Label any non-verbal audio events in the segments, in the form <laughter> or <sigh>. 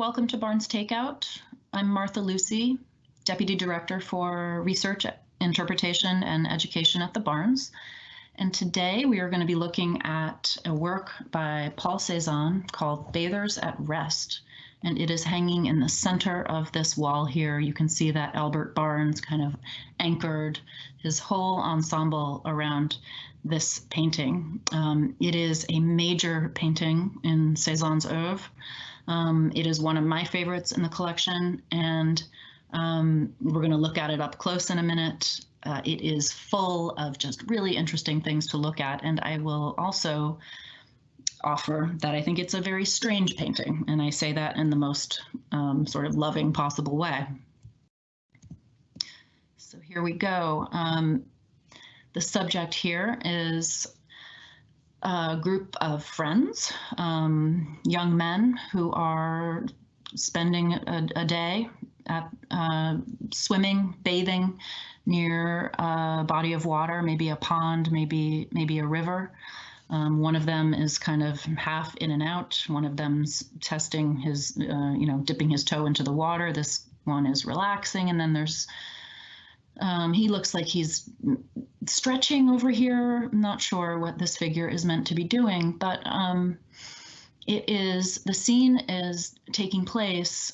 welcome to Barnes Takeout. I'm Martha Lucy, Deputy Director for Research, Interpretation, and Education at the Barnes. And today we are going to be looking at a work by Paul Cezanne called Bathers at Rest. And it is hanging in the center of this wall here. You can see that Albert Barnes kind of anchored his whole ensemble around this painting. Um, it is a major painting in Cezanne's oeuvre. Um, it is one of my favorites in the collection, and um, we're going to look at it up close in a minute. Uh, it is full of just really interesting things to look at, and I will also offer that I think it's a very strange painting, and I say that in the most um, sort of loving possible way. So here we go. Um, the subject here is a group of friends, um, young men who are spending a, a day at uh, swimming, bathing near a body of water, maybe a pond, maybe maybe a river. Um, one of them is kind of half in and out. One of them's testing his, uh, you know, dipping his toe into the water. This one is relaxing, and then there's um, he looks like he's stretching over here. I'm not sure what this figure is meant to be doing, but um, it is the scene is taking place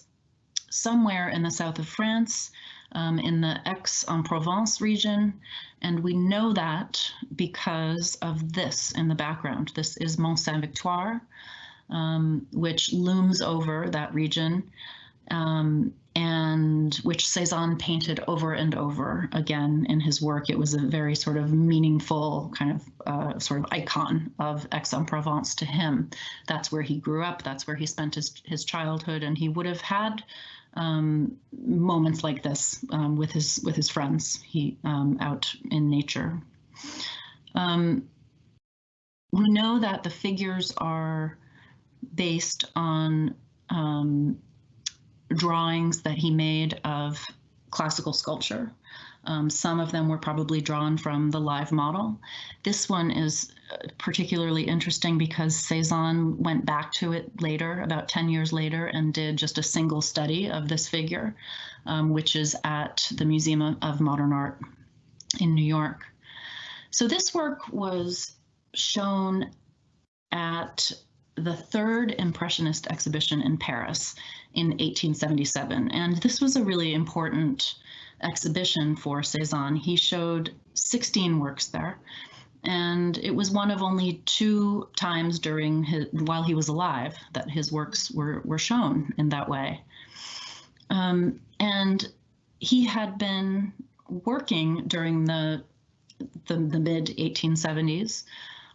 somewhere in the south of France, um, in the Aix-en-Provence region, and we know that because of this in the background. This is Mont Sainte-Victoire, um, which looms over that region. Um, and which Cezanne painted over and over again in his work. It was a very sort of meaningful kind of uh, sort of icon of Aix-en-Provence to him. That's where he grew up. That's where he spent his, his childhood, and he would have had um, moments like this um, with his with his friends. He um, out in nature. Um, we know that the figures are based on um, drawings that he made of classical sculpture. Um, some of them were probably drawn from the live model. This one is uh, particularly interesting because Cezanne went back to it later, about 10 years later, and did just a single study of this figure, um, which is at the Museum of Modern Art in New York. So this work was shown at the third Impressionist exhibition in Paris in 1877. And this was a really important exhibition for Cezanne. He showed 16 works there. And it was one of only two times during his, while he was alive that his works were, were shown in that way. Um, and he had been working during the, the, the mid 1870s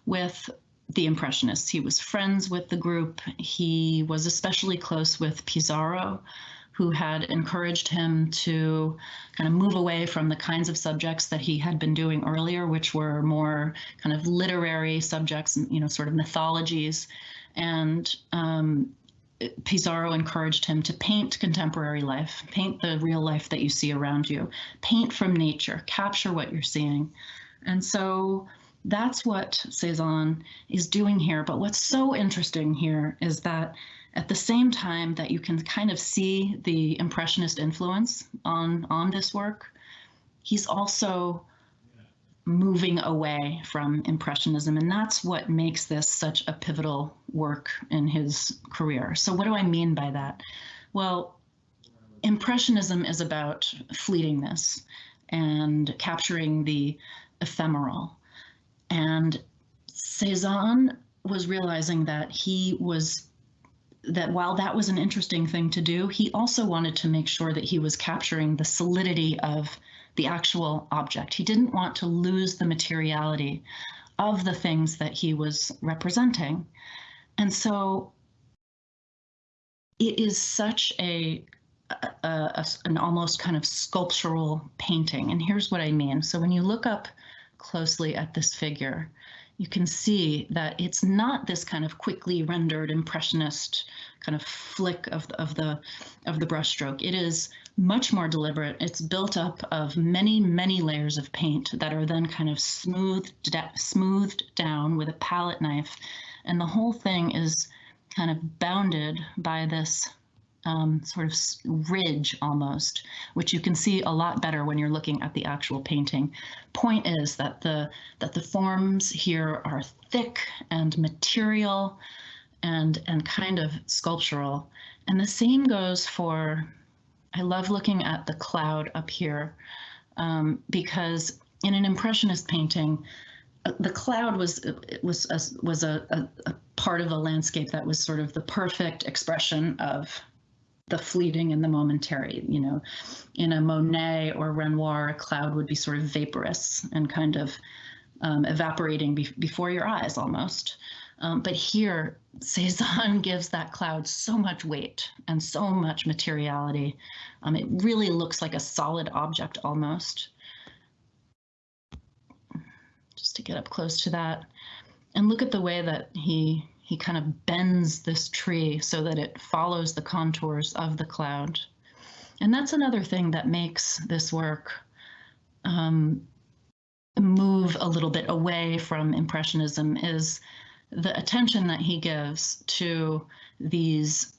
with the Impressionists. He was friends with the group. He was especially close with Pissarro, who had encouraged him to kind of move away from the kinds of subjects that he had been doing earlier, which were more kind of literary subjects, you know, sort of mythologies. And um, Pissarro encouraged him to paint contemporary life, paint the real life that you see around you, paint from nature, capture what you're seeing. And so that's what Cezanne is doing here. But what's so interesting here is that at the same time that you can kind of see the impressionist influence on on this work, he's also moving away from impressionism and that's what makes this such a pivotal work in his career. So what do I mean by that? Well, impressionism is about fleetingness and capturing the ephemeral and Cezanne was realizing that he was that while that was an interesting thing to do, he also wanted to make sure that he was capturing the solidity of the actual object. He didn't want to lose the materiality of the things that he was representing. And so it is such a, a, a, an almost kind of sculptural painting. And here's what I mean. So when you look up closely at this figure, you can see that it's not this kind of quickly rendered impressionist kind of flick of the, of the of the brushstroke. It is much more deliberate. It's built up of many many layers of paint that are then kind of smoothed smoothed down with a palette knife, and the whole thing is kind of bounded by this um, sort of ridge almost, which you can see a lot better when you're looking at the actual painting. Point is that the that the forms here are thick and material and and kind of sculptural. And the same goes for, I love looking at the cloud up here um, because in an impressionist painting, uh, the cloud was was a, was a, a, a part of a landscape that was sort of the perfect expression of the fleeting and the momentary. You know, in a Monet or Renoir, a cloud would be sort of vaporous and kind of um, evaporating be before your eyes almost. Um, but here, Cezanne <laughs> gives that cloud so much weight and so much materiality. Um, it really looks like a solid object almost. Just to get up close to that. And look at the way that he he kind of bends this tree so that it follows the contours of the cloud. And that's another thing that makes this work um, move a little bit away from Impressionism is the attention that he gives to these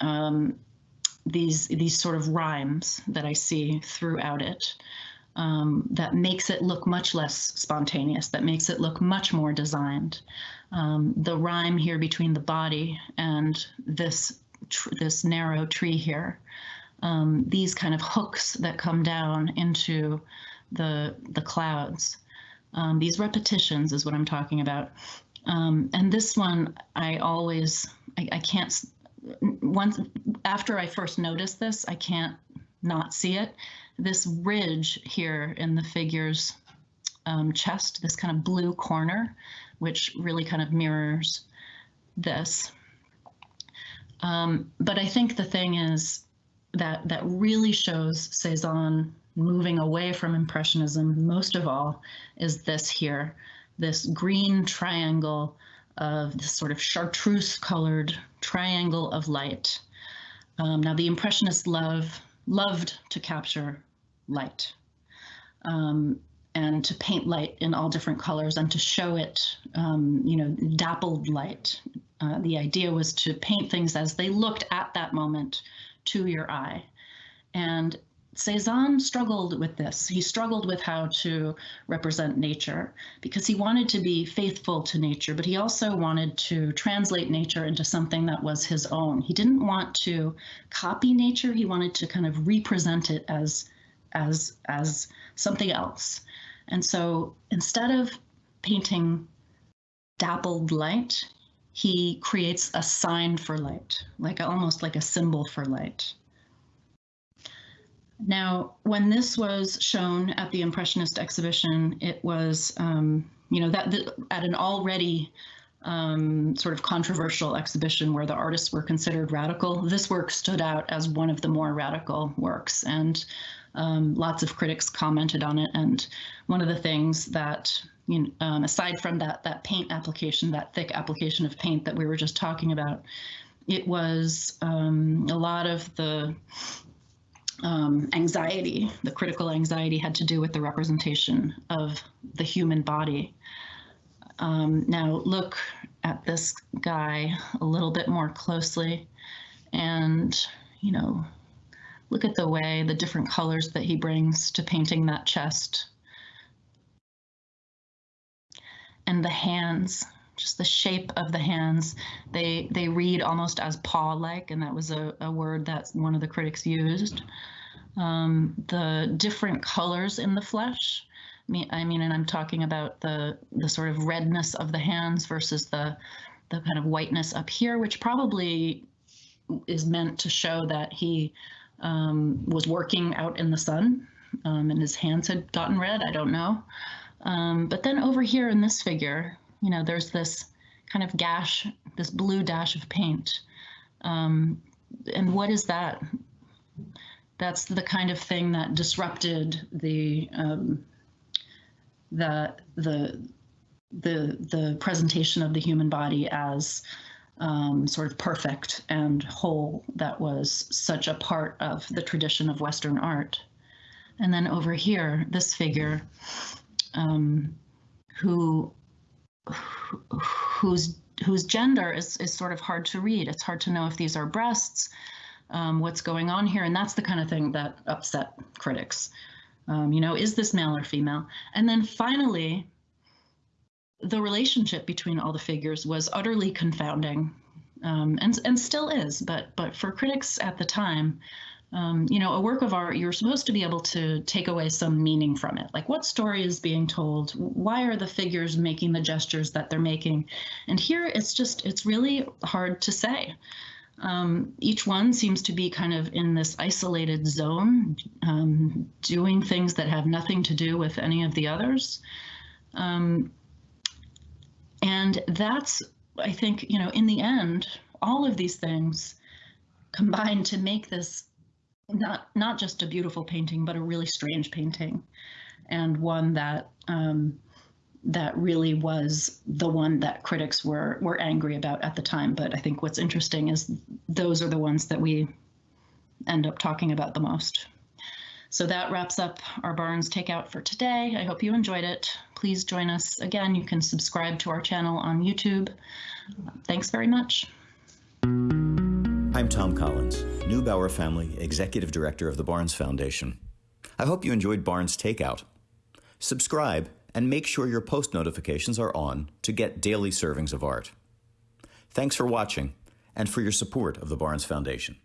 um, these these sort of rhymes that I see throughout it um, that makes it look much less spontaneous, that makes it look much more designed. Um, the rhyme here between the body and this this narrow tree here, um, these kind of hooks that come down into the the clouds. Um, these repetitions is what I'm talking about. Um, and this one, I always, I, I can't, once after I first noticed this, I can't not see it. This ridge here in the figure's um, chest, this kind of blue corner, which really kind of mirrors this. Um, but I think the thing is that that really shows Cezanne moving away from Impressionism most of all is this here, this green triangle of this sort of chartreuse colored triangle of light. Um, now the Impressionists love, loved to capture light um, and to paint light in all different colors and to show it, um, you know, dappled light. Uh, the idea was to paint things as they looked at that moment to your eye. And Cezanne struggled with this. He struggled with how to represent nature because he wanted to be faithful to nature, but he also wanted to translate nature into something that was his own. He didn't want to copy nature. He wanted to kind of represent it as as as something else. And so instead of painting dappled light, he creates a sign for light, like almost like a symbol for light. Now, when this was shown at the Impressionist exhibition, it was, um, you know, that at an already um, sort of controversial exhibition where the artists were considered radical. This work stood out as one of the more radical works, and um, lots of critics commented on it. And one of the things that, you know, um, aside from that that paint application, that thick application of paint that we were just talking about, it was um, a lot of the um, anxiety, the critical anxiety had to do with the representation of the human body. Um, now look at this guy a little bit more closely and, you know, look at the way, the different colors that he brings to painting that chest. And the hands, just the shape of the hands, they they read almost as paw-like, and that was a, a word that one of the critics used. Um, the different colors in the flesh. I mean, I mean, and I'm talking about the the sort of redness of the hands versus the the kind of whiteness up here, which probably is meant to show that he um, was working out in the sun um, and his hands had gotten red. I don't know. Um, but then over here in this figure, you know, there's this kind of gash, this blue dash of paint. Um, and what is that? That's the kind of thing that disrupted the um, the the the the presentation of the human body as um, sort of perfect and whole that was such a part of the tradition of Western art. And then over here, this figure um, who whose whose gender is, is sort of hard to read. It's hard to know if these are breasts um, what's going on here? And that's the kind of thing that upset critics. Um, you know, is this male or female? And then finally, the relationship between all the figures was utterly confounding, um, and and still is. But but for critics at the time, um, you know, a work of art, you're supposed to be able to take away some meaning from it. Like, what story is being told? Why are the figures making the gestures that they're making? And here, it's just, it's really hard to say. Um, each one seems to be kind of in this isolated zone, um, doing things that have nothing to do with any of the others. Um, and that's, I think, you know, in the end, all of these things combine to make this not not just a beautiful painting, but a really strange painting, and one that um, that really was the one that critics were were angry about at the time. But I think what's interesting is those are the ones that we end up talking about the most. So that wraps up our Barnes Takeout for today. I hope you enjoyed it. Please join us again. You can subscribe to our channel on YouTube. Thanks very much. I'm Thom Collins, Neubauer Family Executive Director of the Barnes Foundation. I hope you enjoyed Barnes Takeout. Subscribe and make sure your post notifications are on to get daily servings of art. Thanks for watching and for your support of the Barnes Foundation.